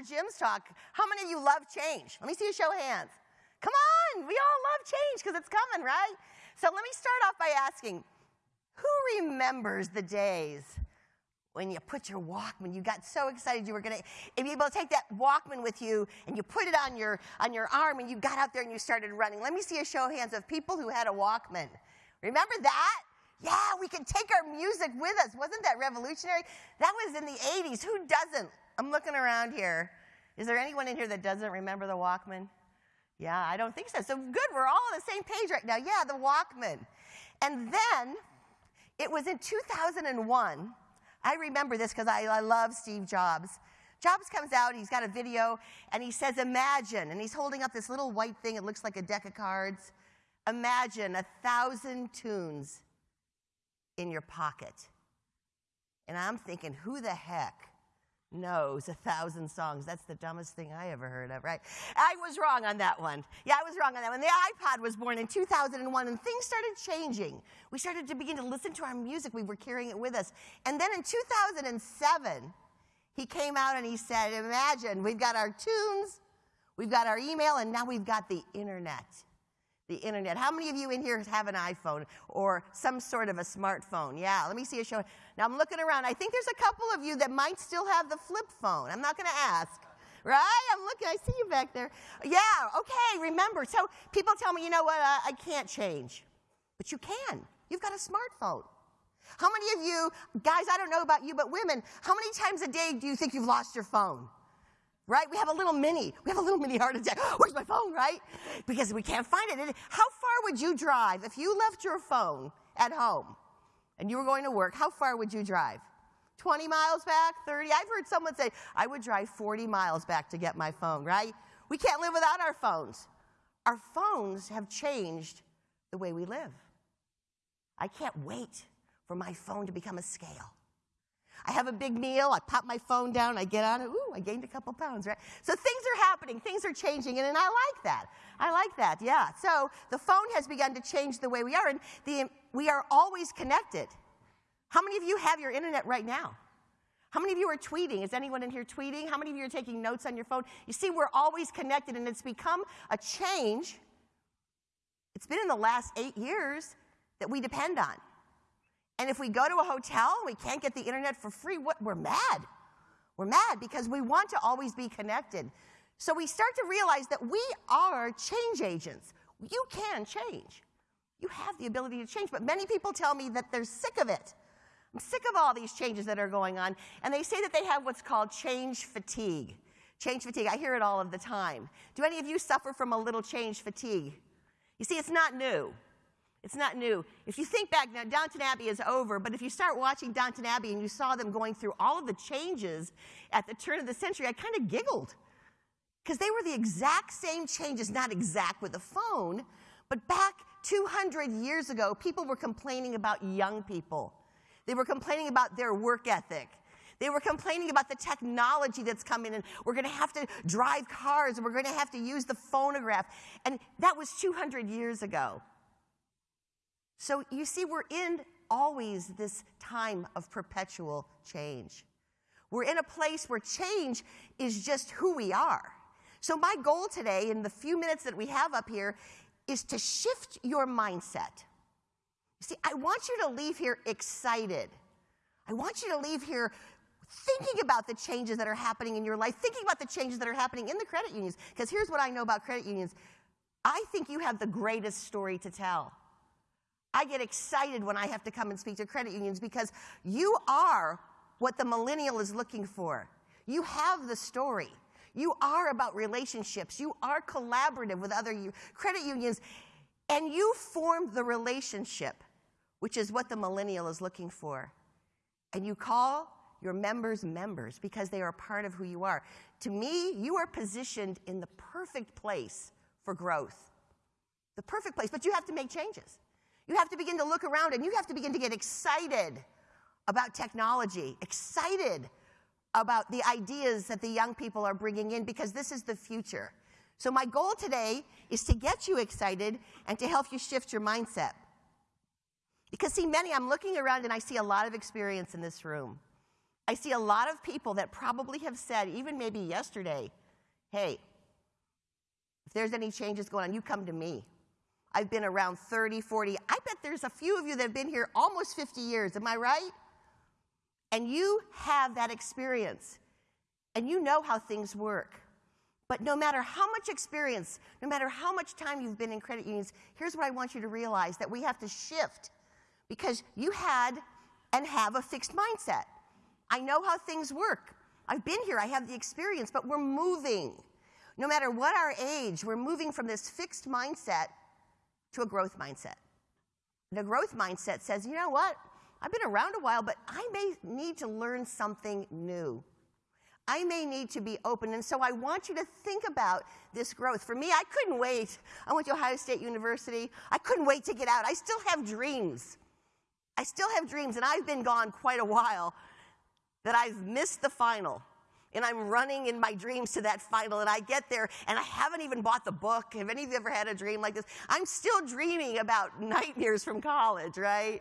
Pastor Jim's talk, how many of you love change? Let me see a show of hands. Come on, we all love change because it's coming, right? So let me start off by asking who remembers the days when you put your Walkman, you got so excited you were going to be able to take that Walkman with you and you put it on your, on your arm and you got out there and you started running. Let me see a show of hands of people who had a Walkman. Remember that? Yeah, we could take our music with us. Wasn't that revolutionary? That was in the 80s. Who doesn't? I'm looking around here. Is there anyone in here that doesn't remember the Walkman? Yeah, I don't think so. So good, we're all on the same page right now. Yeah, the Walkman. And then it was in 2001 I remember this because I, I love Steve Jobs. Jobs comes out, he's got a video, and he says, Imagine, and he's holding up this little white thing, it looks like a deck of cards. Imagine a thousand tunes in your pocket. And I'm thinking, who the heck knows a thousand songs. That's the dumbest thing I ever heard of, right? I was wrong on that one. Yeah, I was wrong on that one. The iPod was born in 2001 and things started changing. We started to begin to listen to our music. We were carrying it with us. And then in 2007, he came out and he said, Imagine, we've got our tunes, we've got our email, and now we've got the internet the internet. How many of you in here have an iPhone or some sort of a smartphone? Yeah, let me see a show. Now I'm looking around. I think there's a couple of you that might still have the flip phone. I'm not going to ask. Right? I'm looking. I see you back there. Yeah, okay, remember. So people tell me, you know what, I, I can't change. But you can. You've got a smartphone. How many of you, guys, I don't know about you, but women, how many times a day do you think you've lost your phone? Right? We have a little mini, we have a little mini heart attack. Where's my phone, right? Because we can't find it. How far would you drive if you left your phone at home and you were going to work? How far would you drive? 20 miles back, 30? I've heard someone say, I would drive 40 miles back to get my phone, right? We can't live without our phones. Our phones have changed the way we live. I can't wait for my phone to become a scale. I have a big meal, I pop my phone down, I get on it, ooh, I gained a couple pounds, right? So things are happening, things are changing, and, and I like that. I like that, yeah. So the phone has begun to change the way we are, and the, we are always connected. How many of you have your internet right now? How many of you are tweeting? Is anyone in here tweeting? How many of you are taking notes on your phone? You see, we're always connected, and it's become a change. It's been in the last eight years that we depend on. And if we go to a hotel and we can't get the internet for free, what, we're mad. We're mad because we want to always be connected. So we start to realize that we are change agents. You can change. You have the ability to change. But many people tell me that they're sick of it. I'm sick of all these changes that are going on. And they say that they have what's called change fatigue. Change fatigue. I hear it all of the time. Do any of you suffer from a little change fatigue? You see, it's not new. It's not new. If you think back now, Downton Abbey is over, but if you start watching Downton Abbey and you saw them going through all of the changes at the turn of the century, I kind of giggled. Because they were the exact same changes, not exact with the phone, but back 200 years ago, people were complaining about young people. They were complaining about their work ethic. They were complaining about the technology that's coming and we're going to have to drive cars and we're going to have to use the phonograph. And that was 200 years ago. So you see, we're in always this time of perpetual change. We're in a place where change is just who we are. So, my goal today, in the few minutes that we have up here, is to shift your mindset. See, I want you to leave here excited. I want you to leave here thinking about the changes that are happening in your life, thinking about the changes that are happening in the credit unions. Because here's what I know about credit unions I think you have the greatest story to tell. I get excited when I have to come and speak to credit unions because you are what the millennial is looking for. You have the story. You are about relationships. You are collaborative with other credit unions. And you form the relationship, which is what the millennial is looking for. And you call your members members because they are part of who you are. To me, you are positioned in the perfect place for growth. The perfect place, but you have to make changes. You have to begin to look around and you have to begin to get excited about technology, excited about the ideas that the young people are bringing in because this is the future. So, my goal today is to get you excited and to help you shift your mindset. Because, see, many, I'm looking around and I see a lot of experience in this room. I see a lot of people that probably have said, even maybe yesterday, hey, if there's any changes going on, you come to me. I've been around 30, 40. I bet there's a few of you that have been here almost 50 years. Am I right? And you have that experience. And you know how things work. But no matter how much experience, no matter how much time you've been in credit unions, here's what I want you to realize that we have to shift because you had and have a fixed mindset. I know how things work. I've been here, I have the experience, but we're moving. No matter what our age, we're moving from this fixed mindset to a growth mindset. The growth mindset says, you know what? I've been around a while, but I may need to learn something new. I may need to be open. And so I want you to think about this growth. For me, I couldn't wait. I went to Ohio State University. I couldn't wait to get out. I still have dreams. I still have dreams, and I've been gone quite a while that I've missed the final. And I'm running in my dreams to that final, and I get there, and I haven't even bought the book. Have any of you ever had a dream like this? I'm still dreaming about nightmares from college, right?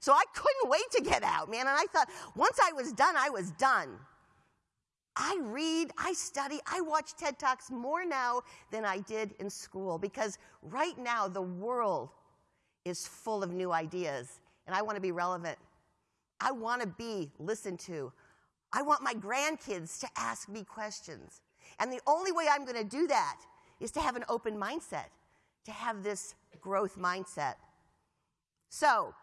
So I couldn't wait to get out, man. And I thought, once I was done, I was done. I read, I study, I watch TED Talks more now than I did in school because right now the world is full of new ideas, and I want to be relevant. I want to be listened to. I want my grandkids to ask me questions. And the only way I'm going to do that is to have an open mindset, to have this growth mindset. So,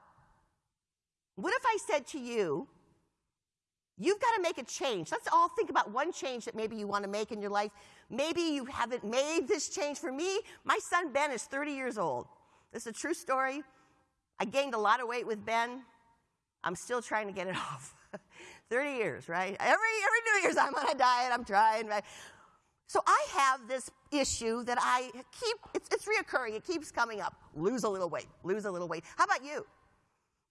what if I said to you, You've got to make a change. Let's all think about one change that maybe you want to make in your life. Maybe you haven't made this change. For me, my son Ben is 30 years old. This is a true story. I gained a lot of weight with Ben. I'm still trying to get it off. 30 years, right? Every, every New Year's, I'm on a diet, I'm trying, right? So I have this issue that I keep, it's, it's reoccurring, it keeps coming up. Lose a little weight, lose a little weight. How about you?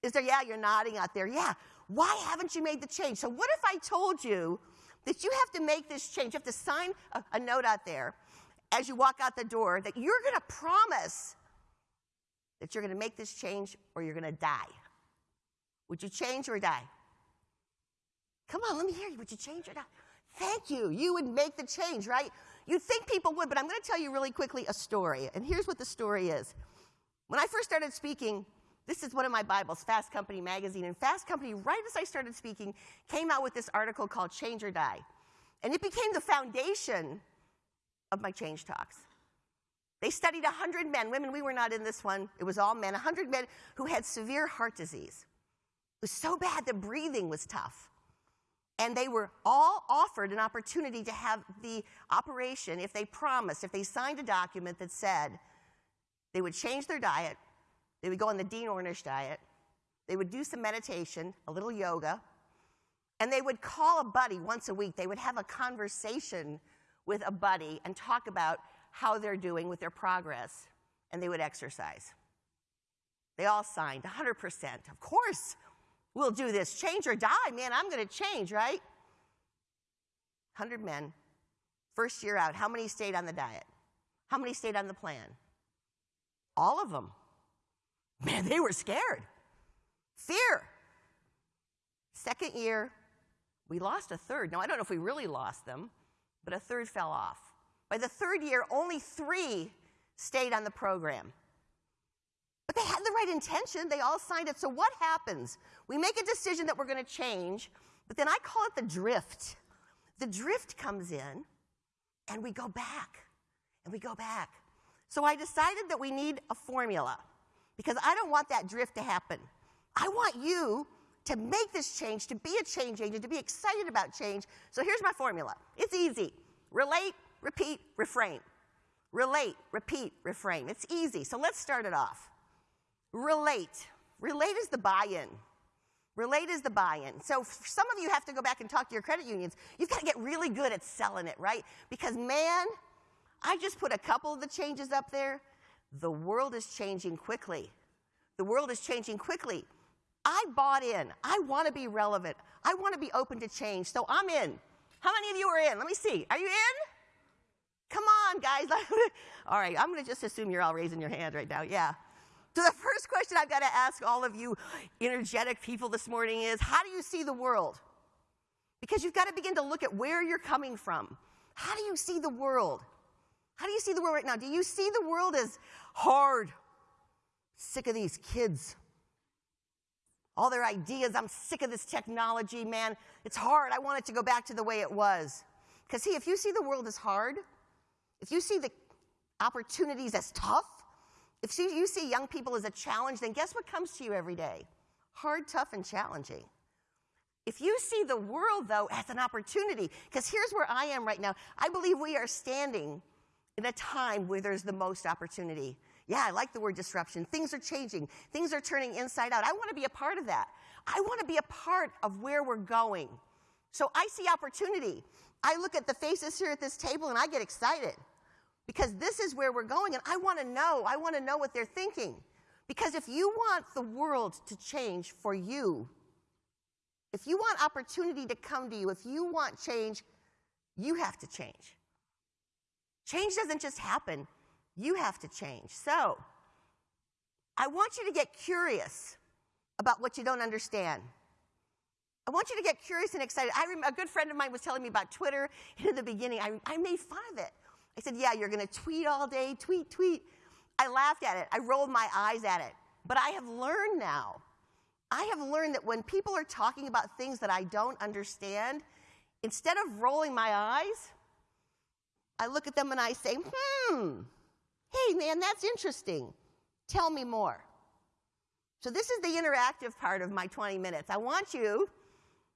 Is there, yeah, you're nodding out there. Yeah, why haven't you made the change? So, what if I told you that you have to make this change? You have to sign a, a note out there as you walk out the door that you're going to promise that you're going to make this change or you're going to die. Would you change or die? Come on, let me hear you. Would you change or die? Thank you. You would make the change, right? You'd think people would, but I'm going to tell you really quickly a story. And here's what the story is. When I first started speaking, this is one of my Bibles, Fast Company magazine. And Fast Company, right as I started speaking, came out with this article called Change or Die. And it became the foundation of my change talks. They studied 100 men, women, we were not in this one, it was all men, 100 men who had severe heart disease. It was so bad that breathing was tough. And they were all offered an opportunity to have the operation if they promised, if they signed a document that said they would change their diet, they would go on the Dean Ornish diet. They would do some meditation, a little yoga, and they would call a buddy once a week. They would have a conversation with a buddy and talk about how they're doing with their progress, and they would exercise. They all signed 100%. Of course, we'll do this. Change or die, man, I'm going to change, right? 100 men. First year out, how many stayed on the diet? How many stayed on the plan? All of them. Man, they were scared. Fear. Second year, we lost a third. Now, I don't know if we really lost them, but a third fell off. By the third year, only three stayed on the program. But they had the right intention. They all signed it. So, what happens? We make a decision that we're going to change, but then I call it the drift. The drift comes in, and we go back, and we go back. So, I decided that we need a formula because I don't want that drift to happen. I want you to make this change, to be a change agent, to be excited about change. So here's my formula it's easy relate, repeat, reframe. Relate, repeat, reframe. It's easy. So let's start it off. Relate. Relate is the buy in. Relate is the buy in. So some of you have to go back and talk to your credit unions. You've got to get really good at selling it, right? Because, man, I just put a couple of the changes up there. The world is changing quickly. The world is changing quickly. I bought in. I want to be relevant. I want to be open to change. So I'm in. How many of you are in? Let me see. Are you in? Come on, guys. all right, I'm going to just assume you're all raising your hand right now. Yeah. So the first question I've got to ask all of you energetic people this morning is how do you see the world? Because you've got to begin to look at where you're coming from. How do you see the world? How do you see the world right now? Do you see the world as hard? Sick of these kids. All their ideas. I'm sick of this technology, man. It's hard. I want it to go back to the way it was. Because, see, if you see the world as hard, if you see the opportunities as tough, if you see young people as a challenge, then guess what comes to you every day? Hard, tough, and challenging. If you see the world, though, as an opportunity, because here's where I am right now. I believe we are standing in a time where there's the most opportunity. Yeah, I like the word disruption. Things are changing, things are turning inside out. I want to be a part of that. I want to be a part of where we're going. So I see opportunity. I look at the faces here at this table and I get excited because this is where we're going and I want to know. I want to know what they're thinking. Because if you want the world to change for you, if you want opportunity to come to you, if you want change, you have to change. Change doesn't just happen, you have to change. So, I want you to get curious about what you don't understand. I want you to get curious and excited. A good friend of mine was telling me about Twitter. In the beginning, I, I made fun of it. I said, Yeah, you're going to tweet all day, tweet, tweet. I laughed at it. I rolled my eyes at it. But I have learned now, I have learned that when people are talking about things that I don't understand, instead of rolling my eyes, I look at them and I say, Hmm, hey man, that's interesting. Tell me more. So, this is the interactive part of my 20 minutes. I want you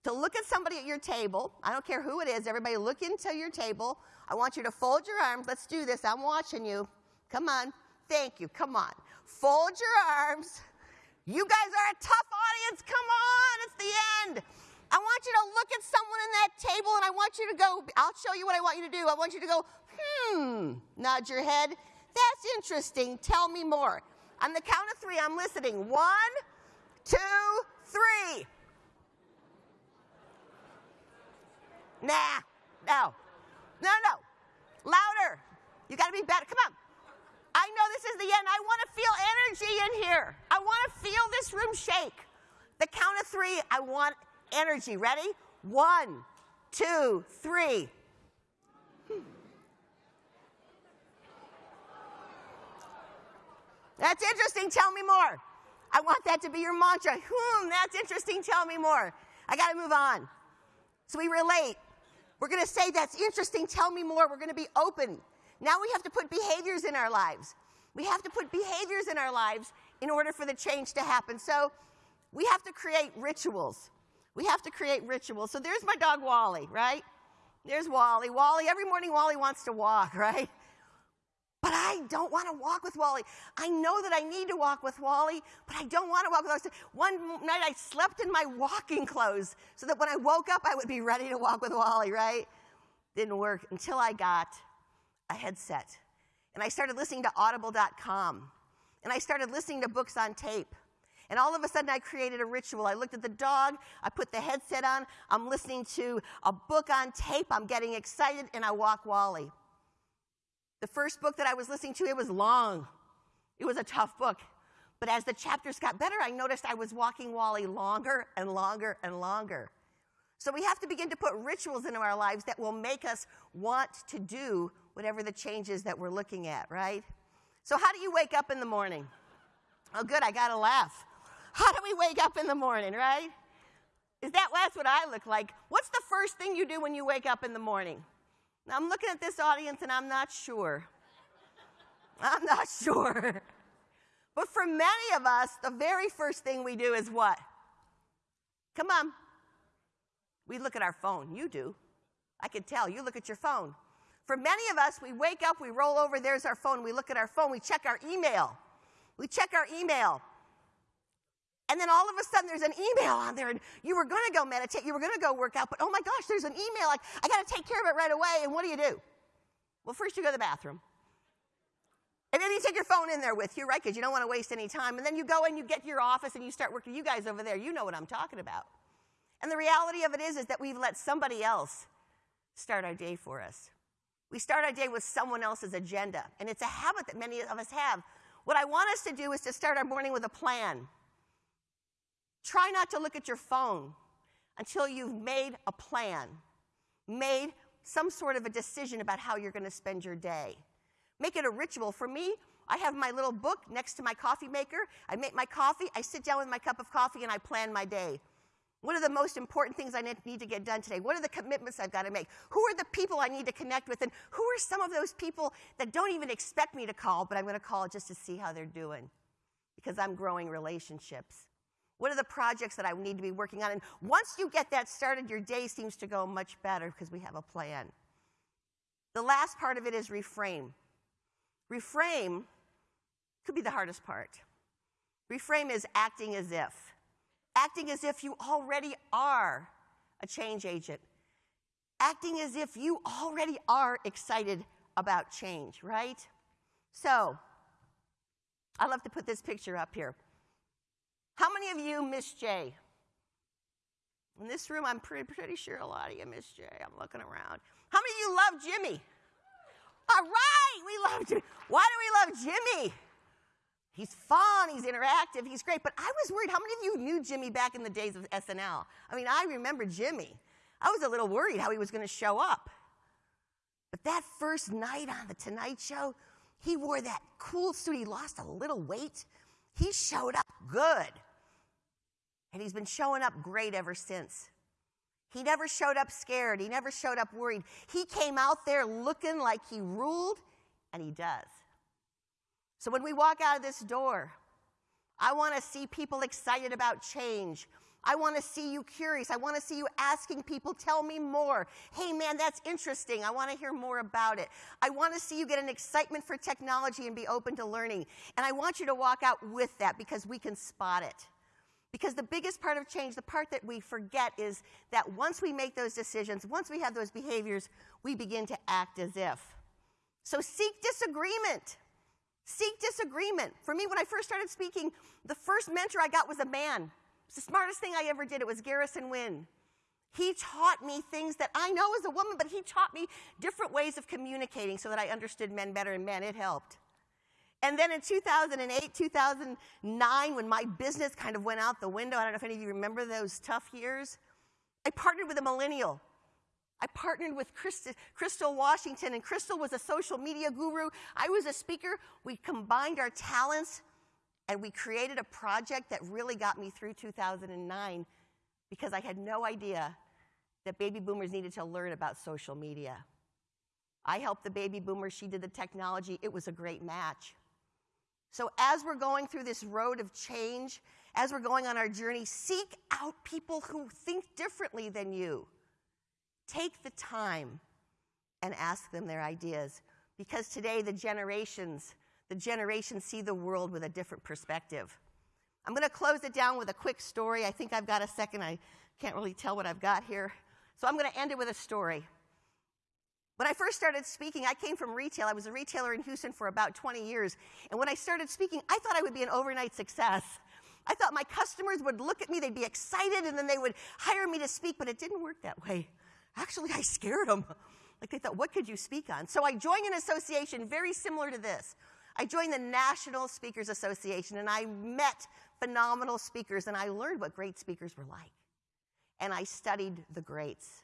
to look at somebody at your table. I don't care who it is, everybody look into your table. I want you to fold your arms. Let's do this. I'm watching you. Come on. Thank you. Come on. Fold your arms. You guys are a tough audience. Come on. It's the end. I want you to look at someone in that table and I want you to go, I'll show you what I want you to do. I want you to go, hmm, nod your head. That's interesting. Tell me more. On the count of three, I'm listening. One, two, three. Nah, no. No, no. Louder. You got to be better. Come on. I know this is the end. I want to feel energy in here. I want to feel this room shake. The count of three, I want energy. Ready? One, two, three. That's interesting. Tell me more. I want that to be your mantra. Hmm, that's interesting. Tell me more. I got to move on. So we relate. We're going to say, That's interesting, tell me more. We're going to be open. Now we have to put behaviors in our lives. We have to put behaviors in our lives in order for the change to happen. So we have to create rituals. We have to create rituals. So there's my dog Wally, right? There's Wally. Wally, every morning Wally wants to walk, right? But I don't want to walk with Wally. I know that I need to walk with Wally, but I don't want to walk with Wally. One night I slept in my walking clothes so that when I woke up, I would be ready to walk with Wally, right? Didn't work until I got a headset. And I started listening to audible.com. And I started listening to books on tape. And all of a sudden, I created a ritual. I looked at the dog, I put the headset on, I'm listening to a book on tape, I'm getting excited, and I walk Wally. The first book that I was listening to, it was long. It was a tough book. But as the chapters got better, I noticed I was walking Wally longer and longer and longer. So we have to begin to put rituals into our lives that will make us want to do whatever the changes that we're looking at, right? So, how do you wake up in the morning? Oh, good, I got to laugh. How do we wake up in the morning, right? Is that that's what I look like? What's the first thing you do when you wake up in the morning? Now, I'm looking at this audience and I'm not sure. I'm not sure. But for many of us, the very first thing we do is what? Come on. We look at our phone. You do. I can tell. You look at your phone. For many of us, we wake up, we roll over, there's our phone. We look at our phone, we check our email. We check our email. And then all of a sudden there's an email on there, and you were going to go meditate, you were going to go work out, but oh my gosh, there's an email. Like, I got to take care of it right away. And what do you do? Well, first you go to the bathroom. And then you take your phone in there with you, right? Because you don't want to waste any time. And then you go and you get to your office and you start working. You guys over there, you know what I'm talking about. And the reality of it is, is that we've let somebody else start our day for us. We start our day with someone else's agenda. And it's a habit that many of us have. What I want us to do is to start our morning with a plan. Try not to look at your phone. until you've made a plan, made some sort of a decision about how you're going to spend your day. Make it a ritual. For me, I have my little book next to my coffee maker. I make my coffee, I sit down with my cup of coffee, and I plan my day. What are the most important things I need to get done today? What are the commitments I've got to make? Who are the people I need to connect with? And who are some of those people that don't even expect me to call, but I'm going to call just to see how they're doing? Because I'm growing relationships. What are the projects that I need to be working on? And once you get that started, your day seems to go much better because we have a plan. The last part of it is reframe. Reframe could be the hardest part. Reframe is acting as if. Acting as if you already are a change agent. Acting as if you already are excited about change, right? So, I love to put this picture up here. How many of you miss Jay? In this room, I'm pretty, pretty sure a lot of you miss Jay. I'm looking around. How many of you love Jimmy? All right, we love Jimmy. Why do we love Jimmy? He's fun, he's interactive, he's great. But I was worried. How many of you knew Jimmy back in the days of SNL? I mean, I remember Jimmy. I was a little worried how he was going to show up. But that first night on The Tonight Show, he wore that cool suit. He lost a little weight. He showed up good. And he's been showing up great ever since. He never showed up scared. He never showed up worried. He came out there looking like he ruled, and he does. So when we walk out of this door, I want to see people excited about change. I want to see you curious. I want to see you asking people, tell me more. Hey, man, that's interesting. I want to hear more about it. I want to see you get an excitement for technology and be open to learning. And I want you to walk out with that because we can spot it. Because the biggest part of change, the part that we forget, is that once we make those decisions, once we have those behaviors, we begin to act as if. So seek disagreement. Seek disagreement. For me, when I first started speaking, the first mentor I got was a man. It's the smartest thing I ever did. It was Garrison Wynn. He taught me things that I know as a woman, but he taught me different ways of communicating so that I understood men better, and man, it helped. And then in 2008, 2009, when my business kind of went out the window, I don't know if any of you remember those tough years, I partnered with a millennial I partnered with Crystal Washington, and Crystal was a social media guru. I was a speaker. We combined our talents, and we created a project that really got me through 2009 because I had no idea that baby boomers needed to learn about social media. I helped the baby boomer, she did the technology. It was a great match. So, as we're going through this road of change, as we're going on our journey, seek out people who think differently than you. Take the time and ask them their ideas because today the generations, the generations see the world with a different perspective. I'm going to close it down with a quick story. I think I've got a second. I can't really tell what I've got here. So I'm going to end it with a story. When I first started speaking, I came from retail. I was a retailer in Houston for about 20 years. And when I started speaking, I thought I would be an overnight success. I thought my customers would look at me, they'd be excited, and then they would hire me to speak, but it didn't work that way. Actually, I scared them. Like they thought, what could you speak on? So I joined an association very similar to this. I joined the National Speakers Association and I met phenomenal speakers and I learned what great speakers were like. And I studied the greats.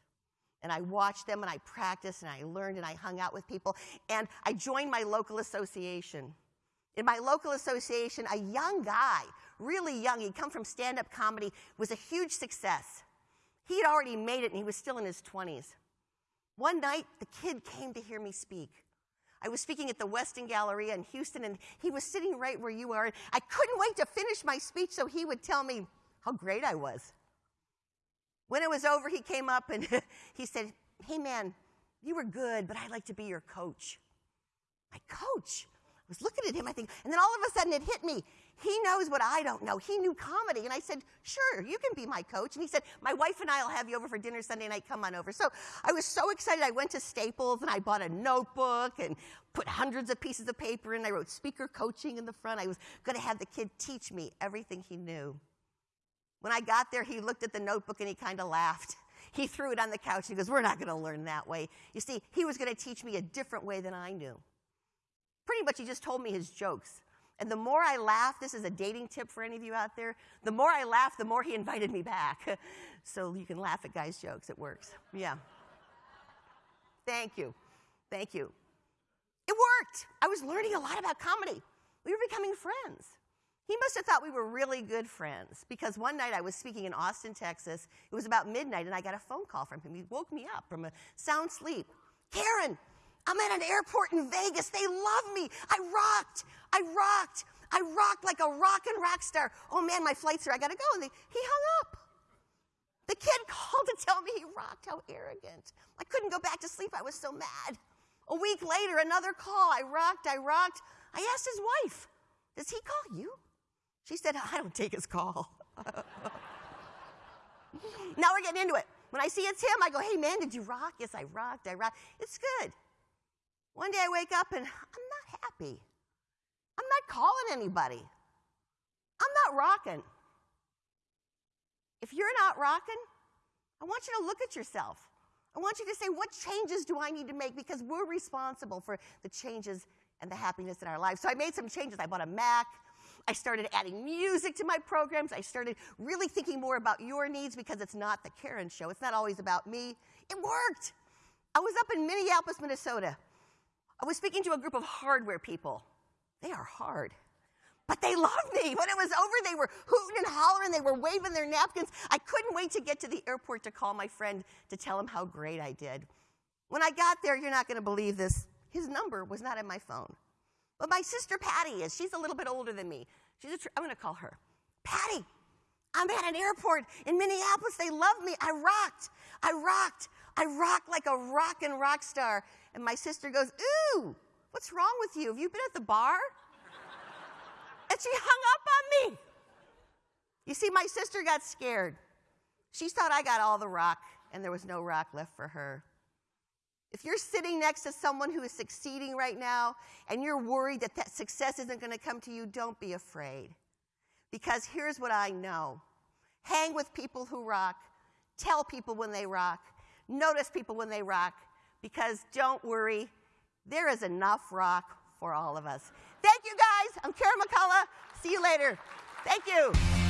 And I watched them and I practiced and I learned and I hung out with people. And I joined my local association. In my local association, a young guy, really young, he'd come from stand up comedy, was a huge success. He had already made it and he was still in his 20s. One night, the kid came to hear me speak. I was speaking at the Westin Galleria in Houston, and he was sitting right where you are. I couldn't wait to finish my speech so he would tell me how great I was. When it was over, he came up and he said, Hey, man, you were good, but I'd like to be your coach. My coach? I was looking at him, I think, and then all of a sudden it hit me. He knows what I don't know. He knew comedy. And I said, Sure, you can be my coach. And he said, My wife and I will have you over for dinner Sunday night. Come on over. So I was so excited. I went to Staples and I bought a notebook and put hundreds of pieces of paper in. I wrote speaker coaching in the front. I was going to have the kid teach me everything he knew. When I got there, he looked at the notebook and he kind of laughed. He threw it on the couch. He goes, We're not going to learn that way. You see, he was going to teach me a different way than I knew. Pretty much, he just told me his jokes. And the more I laughed, this is a dating tip for any of you out there, the more I laughed, the more he invited me back. so you can laugh at guys' jokes, it works. Yeah. Thank you. Thank you. It worked. I was learning a lot about comedy. We were becoming friends. He must have thought we were really good friends because one night I was speaking in Austin, Texas. It was about midnight and I got a phone call from him. He woke me up from a sound sleep. Karen, I'm at an airport in Vegas. They love me. I rocked. I rocked. I rocked like a rock and rock star. Oh man, my flight's here. I gotta go. They, he hung up. The kid called to tell me he rocked. How arrogant. I couldn't go back to sleep. I was so mad. A week later, another call. I rocked. I rocked. I asked his wife, Does he call you? She said, I don't take his call. now we're getting into it. When I see it's him, I go, Hey man, did you rock? Yes, I rocked. I rocked. It's good. One day I wake up and I'm not happy. I'm not calling anybody. I'm not rocking. If you're not rocking, I want you to look at yourself. I want you to say, what changes do I need to make? Because we're responsible for the changes and the happiness in our lives. So I made some changes. I bought a Mac. I started adding music to my programs. I started really thinking more about your needs because it's not the Karen show. It's not always about me. It worked. I was up in Minneapolis, Minnesota. I was speaking to a group of hardware people. They are hard. But they loved me. When it was over, they were hooting and hollering. They were waving their napkins. I couldn't wait to get to the airport to call my friend to tell him how great I did. When I got there, you're not going to believe this, his number was not in my phone. But my sister Patty is. She's a little bit older than me. She's tr- I'm going to call her. Patty, I'm at an airport in Minneapolis. They love me. I rocked. I rocked. I rocked like a rock and rock star. And my sister goes, Ooh, what's wrong with you? Have you been at the bar? and she hung up on me. You see, my sister got scared. She thought I got all the rock, and there was no rock left for her. If you're sitting next to someone who is succeeding right now and you're worried that that success isn't going to come to you, don't be afraid. Because here's what I know hang with people who rock, tell people when they rock, notice people when they rock, because don't worry, there is enough rock for all of us. Thank you guys. I'm Karen McCullough. See you later. Thank you.